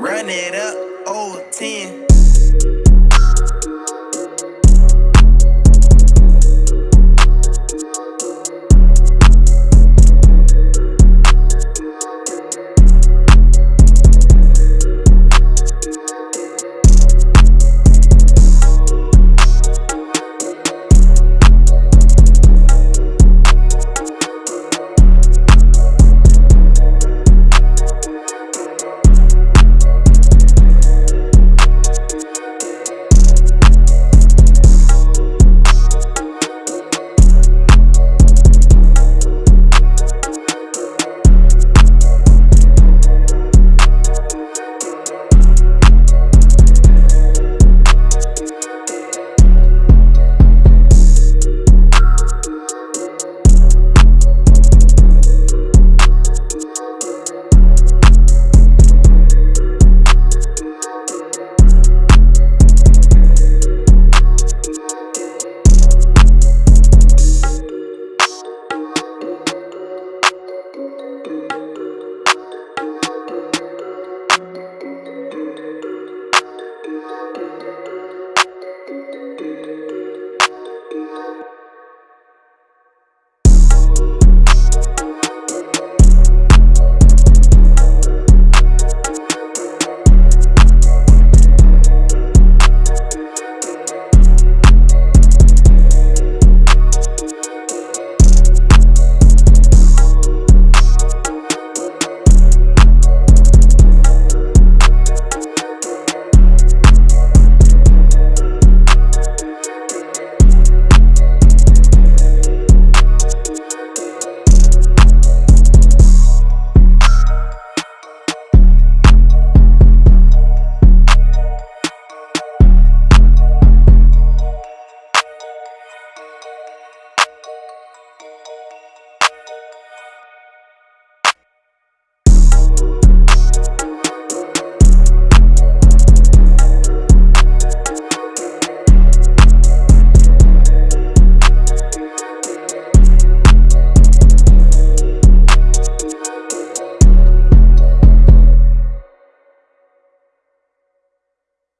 Run it up, old 10.